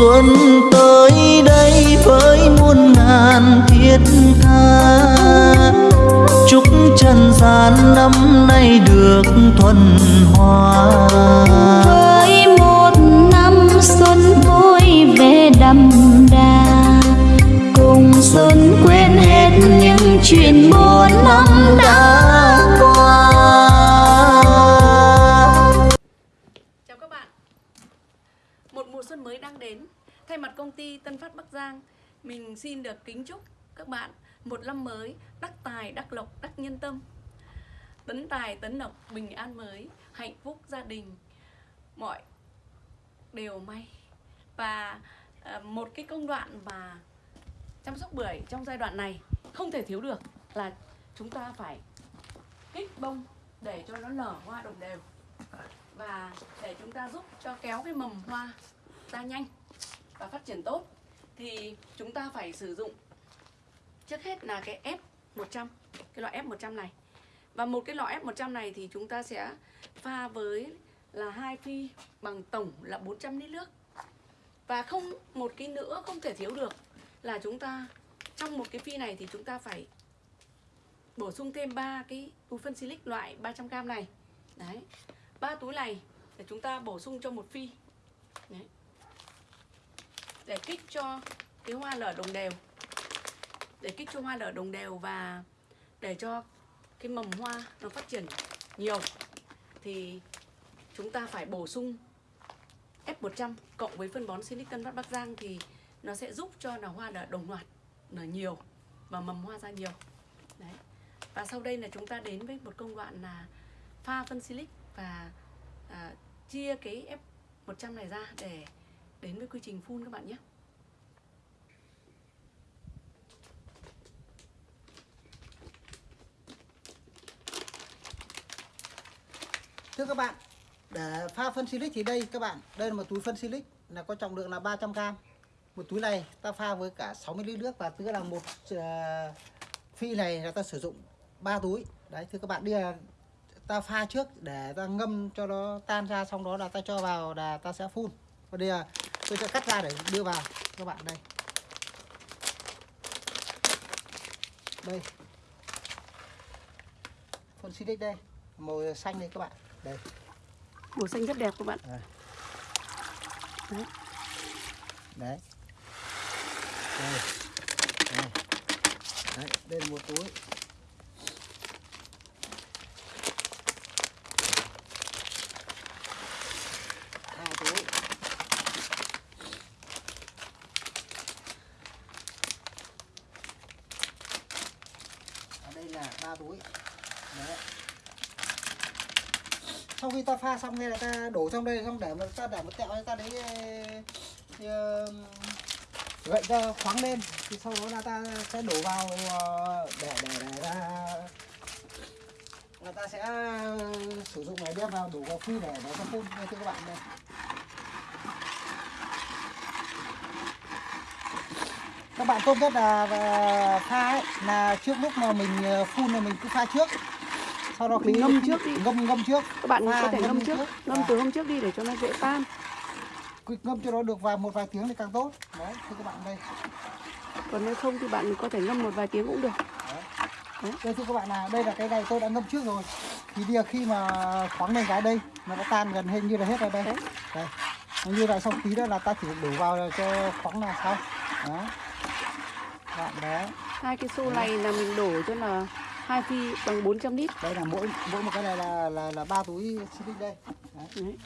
xuân tới đây với muôn ngàn thiết tha. Chúc trần gian năm nay được thuần hòa. Với một năm xuân vui vẻ đậm đà, cùng xuân quên hết những chuyện buồn năm đã xuân mới đang đến. Thay mặt công ty Tân Phát Bắc Giang Mình xin được kính chúc các bạn Một năm mới đắc tài, đắc lộc, đắc nhân tâm. Tấn tài, tấn lộc, bình an mới Hạnh phúc gia đình Mọi đều may. Và à, một cái công đoạn mà chăm sóc bưởi trong giai đoạn này Không thể thiếu được là chúng ta phải kích bông để cho nó nở hoa đồng đều và để chúng ta giúp cho kéo cái mầm hoa ra nhanh và phát triển tốt, thì chúng ta phải sử dụng trước hết là cái F100 cái loại F100 này. Và một cái lọ F100 này thì chúng ta sẽ pha với là hai phi bằng tổng là 400 lít nước. Và không, một cái nữa không thể thiếu được là chúng ta, trong một cái phi này thì chúng ta phải bổ sung thêm ba cái túi phân silic loại 300g này. Đấy, ba túi này để chúng ta bổ sung cho một phi. Đấy để kích cho cái hoa nở đồng đều. Để kích cho hoa nở đồng đều và để cho cái mầm hoa nó phát triển nhiều thì chúng ta phải bổ sung F100 cộng với phân bón Silicon Vắt Bắc Giang thì nó sẽ giúp cho là hoa nở đồng loạt nở nhiều và mầm hoa ra nhiều. Đấy. Và sau đây là chúng ta đến với một công đoạn là pha phân silic và à, chia cái F100 này ra để đến với quy trình phun các bạn nhé. Thưa các bạn, để pha phân silic thì đây các bạn, đây là một túi phân silic là có trọng lượng là 300g. Một túi này ta pha với cả 60 lít nước và tức là một uh, phi này là ta sử dụng 3 túi. Đấy thưa các bạn, đi là ta pha trước để ta ngâm cho nó tan ra xong đó là ta cho vào là ta sẽ phun. Và đây là tôi sẽ cắt ra để đưa vào các bạn đây. Đây. Phân silic đây, màu xanh đây các bạn. Đây. Màu xanh rất đẹp các bạn. À. Đấy. Đấy. Đây. Đây. Đấy, đây là một túi. Hai túi. Ở đây là ba túi. Đấy. Sau khi ta pha xong hay là ta đổ trong đây xong để mà ta để một tẹo ta đấy gậy cho khoáng lên. Thì sau đó là ta sẽ đổ vào ờ, để để để ra là ta sẽ ờ, sử dụng này đem vào đổ vào phi để để cho phun. Đây thưa các bạn đây. Các bạn tốt nhất là pha ấy, là trước lúc mà mình ờ, phun là mình cứ pha trước sau đó Mình ngâm trước đi. ngâm ngâm trước Các bạn Pha có thể ngâm ngâm trước, trước. ngâm À. từ hôm trước đi để cho nó dễ tan. Ngâm cho nó được vài một vài tiếng thì càng tốt đấy thưa các bạn đây Còn nếu không thì bạn có thể ngâm một vài tiếng cũng được. đây thưa các bạn là đây là cái này tôi đã ngâm trước rồi thì bây giờ khi mà khoáng lên cái đây nó đã tan gần hình như là hết rồi đây Đấy. đây như vậy xong tí đó là ta chỉ đổ vào cho khoáng là xong đó bạn đấy Hai cái xô này là mình đổ cho là hai phi bằng 400 lít. đây là mỗi mỗi một cái này là là là ba túi xịt đây đấy. Đấy.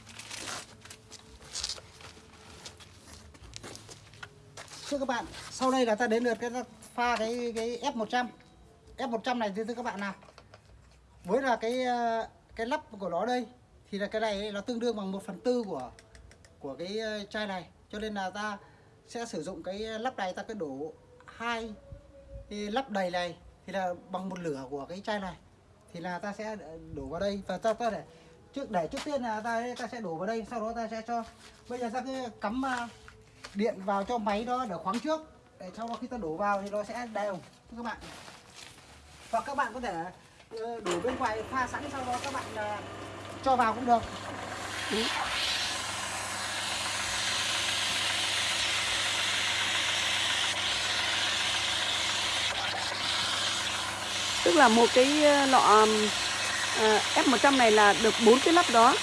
thưa các bạn, sau đây là ta đến lượt cái ta pha cái cái F100 F100 này, thưa các bạn nào với là cái ờ, cái lắp của nó đây, thì là cái này nó tương đương bằng 1 phần tư của của cái ờ, chai này cho nên là ta sẽ sử dụng cái lắp này, ta cứ đổ hai lắp đầy này thì là bằng một lửa của cái chai này. Thì là ta sẽ đổ vào đây và ta ta để trước để trước tiên là ta ta sẽ đổ vào đây, sau đó ta sẽ cho, bây giờ ta cứ cắm à, điện vào cho máy đó để khoáng trước. Để sau đó khi ta đổ vào thì nó sẽ đều. Các bạn. Hoặc các bạn có thể ờ, đổ bên ngoài pha sẵn, sau đó các bạn à, cho vào cũng được. Tức là một cái ờ, lọ ờ, F100 này là được bốn cái lắp đó.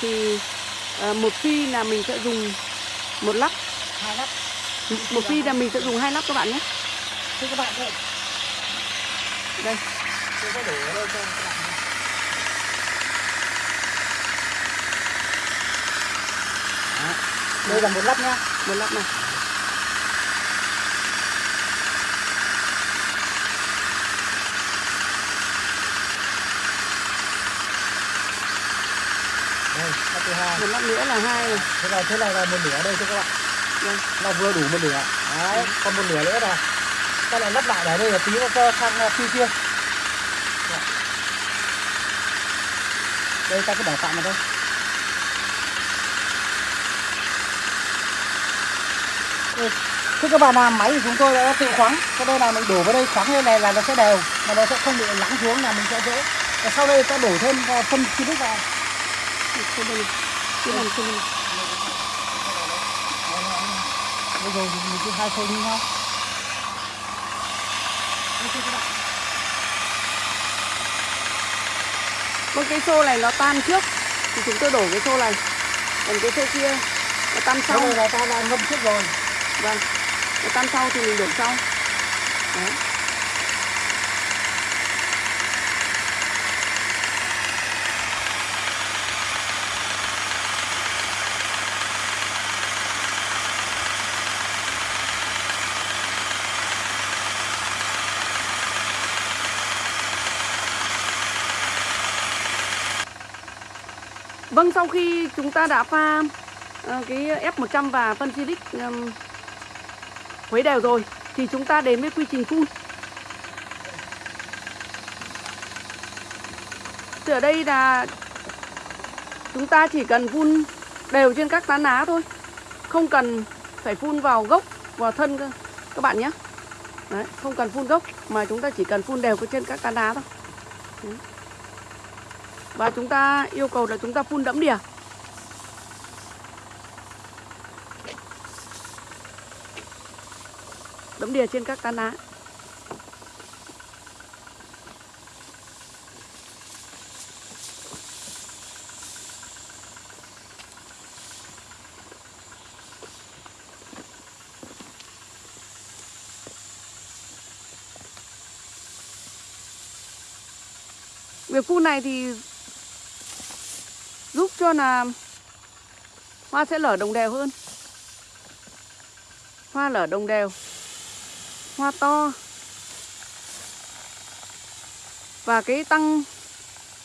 Thì ờ, một phi là mình sẽ dùng một lắp. Hai lắp. Một phi là mình sẽ dùng hai lắp các bạn nhé. Thưa các bạn đây đây. Tôi có đổ ở đây cho các bạn nhìn. Đó. đây là một lắp nhá một lắp này đây lắp thứ hai một lắp nữa là hai này thế này thế này là một nửa đây cho các bạn. Đây. nó vừa đủ một nửa. Đấy còn một nửa nữa là ta lại lắp lại ở đây là tí nó cho sang phi kia Đấy. đây ta cứ để tạm vào đây. Ừ. Thưa các bạn làm máy thì chúng tôi đã tự khoáng. Cho nên là mình đổ vào đây khoáng lên này là nó sẽ đều Mà nó sẽ không bị lắng xuống là mình sẽ dễ. Và sau đây ta đổ thêm uh, phân silic vào. Đây trên đây này. Bây giờ mình cứ hai như nhau Vâng cái xô này nó tan trước. Thì chúng tôi đổ cái xô này. Còn cái xô kia nó tan sau. Sau này là ta đã ngâm trước rồi. Vâng nó tan sau thì mình đổ sau. Đấy. Vâng, sau khi chúng ta đã pha ờ, cái F100 và phân silic um, khuấy đều rồi thì chúng ta đến với quy trình phun. Thì ở đây là chúng ta chỉ cần phun đều trên các tán lá thôi. Không cần phải phun vào gốc, vào thân cơ, các bạn nhé. Đấy, không cần phun gốc mà chúng ta chỉ cần phun đều trên các tán lá thôi. Đấy. Và chúng ta yêu cầu là chúng ta phun đẫm đìa Đẫm đìa trên các tán lá. Việc phun này thì giúp cho là hoa sẽ lở đồng đều hơn. Hoa lở đồng đều. Hoa to. Và cái tăng,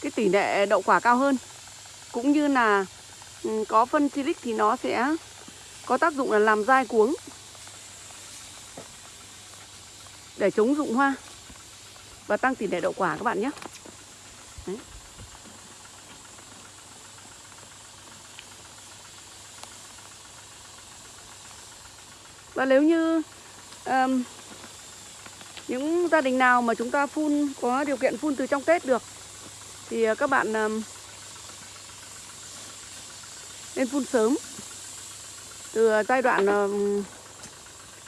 cái tỷ lệ đậu quả cao hơn. Cũng như là ừ, có phân silic thì nó sẽ có tác dụng là làm dai cuống. Để chống rụng hoa và tăng tỷ lệ đậu quả các bạn nhé. Đấy. Và nếu như um, những gia đình nào mà chúng ta phun có điều kiện phun từ trong Tết được thì ờ, các bạn um, nên phun sớm. Từ ờ, giai đoạn um,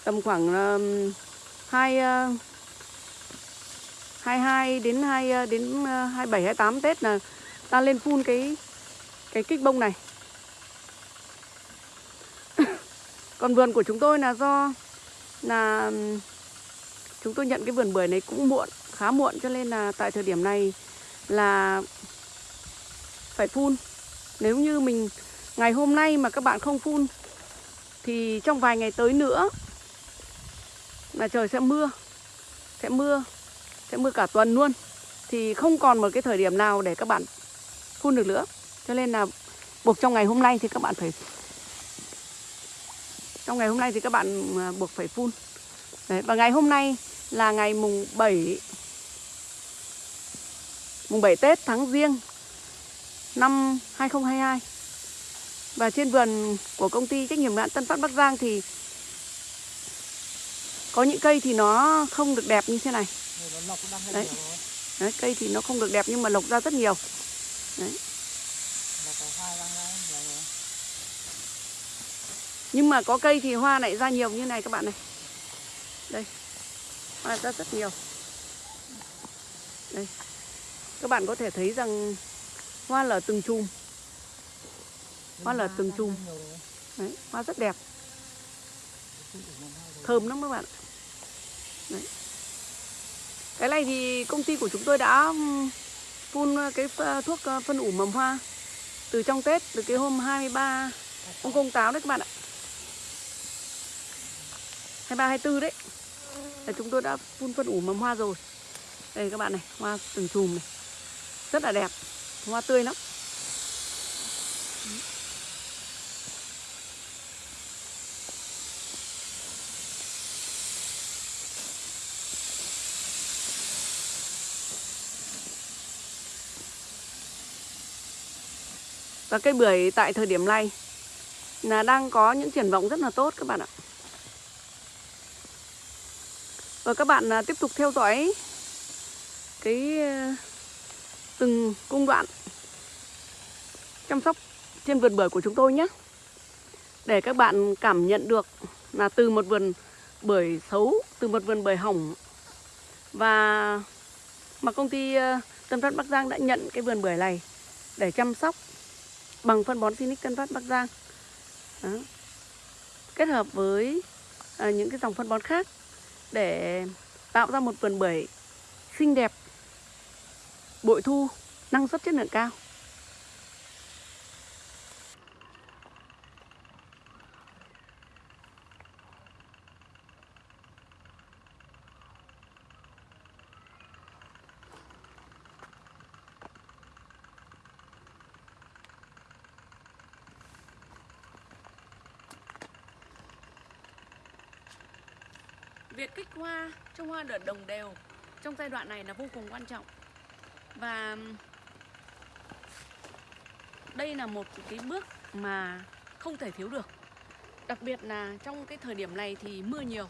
tầm khoảng um, 2 uh, 22 đến 2 đến 27 28 Tết là ta lên phun cái cái kích bông này. Còn vườn của chúng tôi là do là chúng tôi nhận cái vườn bưởi này cũng muộn, khá muộn cho nên là tại thời điểm này là phải phun. Nếu như mình ngày hôm nay mà các bạn không phun thì trong vài ngày tới nữa là trời sẽ mưa. Sẽ mưa, sẽ mưa cả tuần luôn. Thì không còn một cái thời điểm nào để các bạn phun được nữa. Cho nên là buộc trong ngày hôm nay thì các bạn phải trong ngày hôm nay thì các bạn à, buộc phải phun. Đấy, Và ngày hôm nay là ngày mùng 7 Mùng 7 Tết tháng riêng năm 2022 Và trên vườn của công ty trách nhiệm hữu hạn Tân Phát Bắc Giang thì Có những cây thì nó không được đẹp như thế này. Đấy. Đấy, Cây thì nó không được đẹp nhưng mà lộc ra rất nhiều. Đấy. Lọc có hai đang ra nhiều rồi. Nhưng mà có cây thì hoa lại ra nhiều như này các bạn này. Đây Hoa ra rất nhiều. Đây các bạn có thể thấy rằng hoa lở từng chùm. Hoa lở từng chùm. Đấy, hoa rất đẹp. Thơm lắm các bạn Đấy. cái này thì công ty của chúng tôi đã phun cái thuốc ờ, phân ủ mầm hoa từ trong Tết từ cái hôm 23 ông công táo đấy các bạn ạ. 23 24 đấy. Là chúng tôi đã phun phân ủ mầm hoa rồi. Đây các bạn này, hoa từng chùm này. Rất là đẹp. Hoa tươi lắm. Và cây bưởi tại thời điểm này là đang có những triển vọng rất là tốt các bạn ạ. Và các bạn à, tiếp tục theo dõi cái ờ, từng công đoạn chăm sóc trên vườn bưởi của chúng tôi nhé. Để các bạn cảm nhận được là từ một vườn bưởi xấu, từ một vườn bưởi hỏng và mà công ty ờ, Tân Phát Bắc Giang đã nhận cái vườn bưởi này để chăm sóc bằng phân bón Sinic Tân Phát Bắc Giang. Đó. Kết hợp với ờ, những cái dòng phân bón khác để tạo ra một vườn bưởi xinh đẹp, bội thu, năng suất chất lượng cao. Việc kích hoa cho hoa đợt đồng đều, trong giai đoạn này là vô cùng quan trọng. Và đây là một cái bước mà không thể thiếu được. Đặc biệt là trong cái thời điểm này thì mưa nhiều.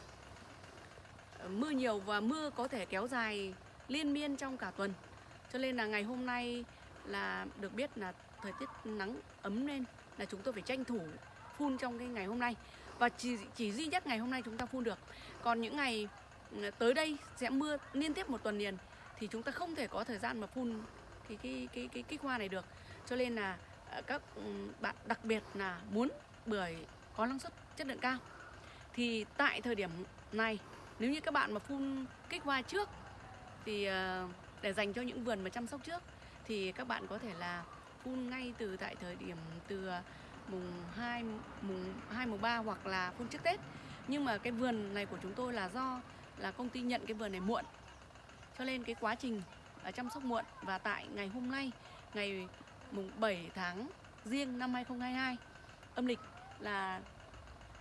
Ờ, mưa nhiều và mưa có thể kéo dài liên miên trong cả tuần. Cho nên là ngày hôm nay là được biết là thời tiết nắng ấm lên là chúng tôi phải tranh thủ phun trong cái ngày hôm nay. Và chỉ chỉ duy nhất ngày hôm nay chúng ta phun được còn những ngày ừ, tới đây sẽ mưa liên tiếp một tuần liền thì chúng ta không thể có thời gian mà phun cái cái cái cái kích hoa này được. Cho nên là ờ, các ừ, bạn đặc biệt là muốn bưởi có năng suất chất lượng cao. Thì tại thời điểm này nếu như các bạn mà phun kích hoa trước thì ờ, để dành cho những vườn mà chăm sóc trước thì các bạn có thể là phun ngay từ tại thời điểm từ ờ, mùng 2, mùng 2, mùng 3 hoặc là phun trước Tết. Nhưng mà cái vườn này của chúng tôi là do là công ty nhận cái vườn này muộn. Cho nên cái quá trình à, chăm sóc muộn Và tại ngày hôm nay, ngày mùng 7 tháng riêng năm 2022 âm lịch là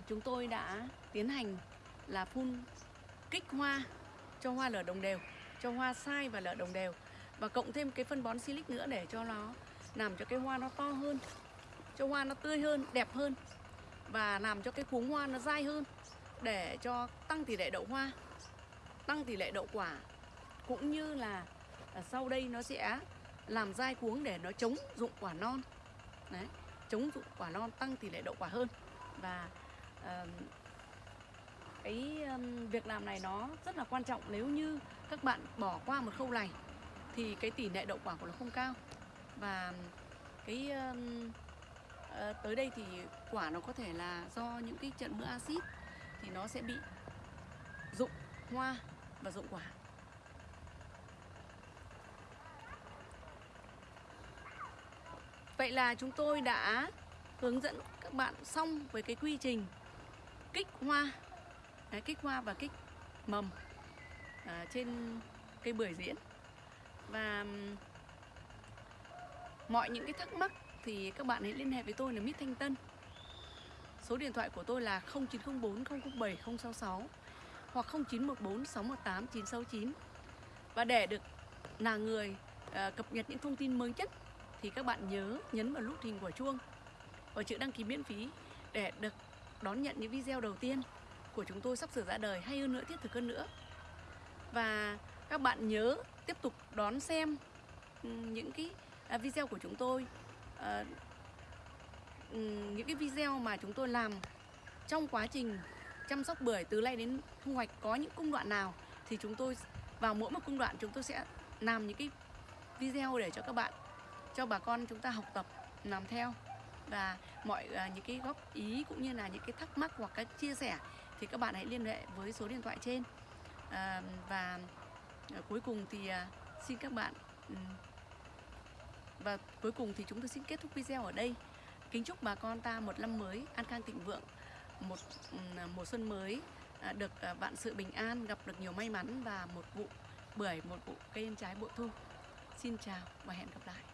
chúng tôi đã tiến hành là phun kích hoa cho hoa lở đồng đều cho hoa sai và lở đồng đều. Và cộng thêm cái phân bón silic nữa để cho nó làm cho cái hoa nó to hơn cho hoa nó tươi hơn, đẹp hơn và làm cho cái cuống hoa nó dai hơn để cho tăng tỷ lệ đậu hoa, tăng tỷ lệ đậu quả cũng như là à, sau đây nó sẽ làm dai cuống để nó chống dụng quả non. Đấy, chống dụng quả non tăng tỷ lệ đậu quả hơn. Và uh, cái um, việc làm này nó rất là quan trọng. Nếu như các bạn bỏ qua một khâu này thì cái tỷ lệ đậu quả của nó không cao. Và cái um, uh, tới đây thì quả nó có thể là do những cái trận mưa axit thì nó sẽ bị rụng hoa và rụng quả. Vậy là chúng tôi đã hướng dẫn các bạn xong với cái quy trình kích hoa. Đấy, kích hoa và kích mầm à, trên cây bưởi diễn. Và mọi những cái thắc mắc thì các bạn hãy liên hệ với tôi là Mít Thanh Tân. Số điện thoại của tôi là 0904 007 066 hoặc 0914 618 969 Và để được là người uh, cập nhật những thông tin mới nhất thì các bạn nhớ nhấn vào nút hình quả chuông và chữ đăng ký miễn phí để được đón nhận những video đầu tiên của chúng tôi sắp sửa ra đời hay hơn nữa thiết thực hơn nữa. Và các bạn nhớ tiếp tục đón xem ừ, những cái à, video của chúng tôi uh, Ừ, những cái video mà chúng tôi làm trong quá trình chăm sóc bưởi từ nay đến thu hoạch có những công đoạn nào thì chúng tôi vào mỗi một công đoạn chúng tôi sẽ làm những cái video để cho các bạn cho bà con chúng ta học tập làm theo. Và mọi uh, những cái góp ý cũng như là những cái thắc mắc hoặc các chia sẻ thì các bạn hãy liên hệ với số điện thoại trên. Uh, và uh, cuối cùng thì uh, xin các bạn ừm, và cuối cùng thì chúng tôi xin kết thúc video ở đây kính chúc bà con ta một năm mới an khang thịnh vượng, một ừ, mùa xuân mới à, được à, vạn sự bình an, gặp được nhiều may mắn và một vụ bưởi, một vụ cây ăn trái bội thu. Xin chào và hẹn gặp lại.